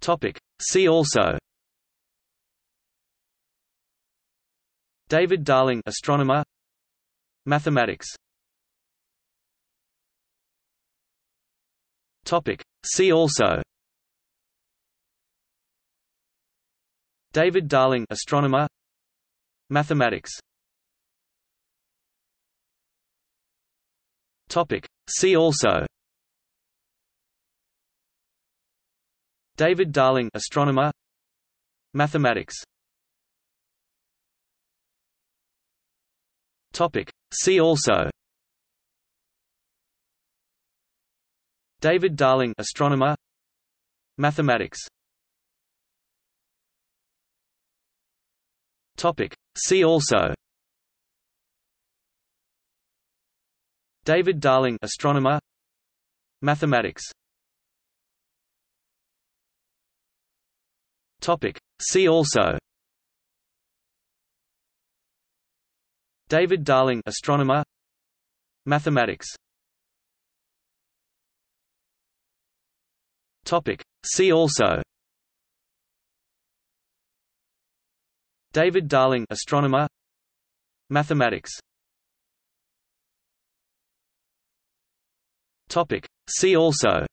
Topic. See also. David Darling astronomer. Mathematics. Topic. See also. David Darling astronomer. Mathematics. Topic. See also David Darling astronomer. Mathematics. Topic. See also. David Darling astronomer. Mathematics. Topic. See also. David Darling astronomer. Mathematics Topic. See also. David Darling astronomer. Mathematics. Topic. See also. David Darling astronomer. Mathematics. Topic. See also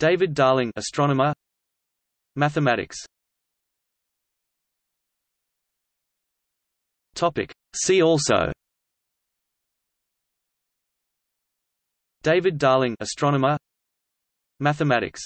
David Darling astronomer. Mathematics. Topic. See also. David Darling astronomer. Mathematics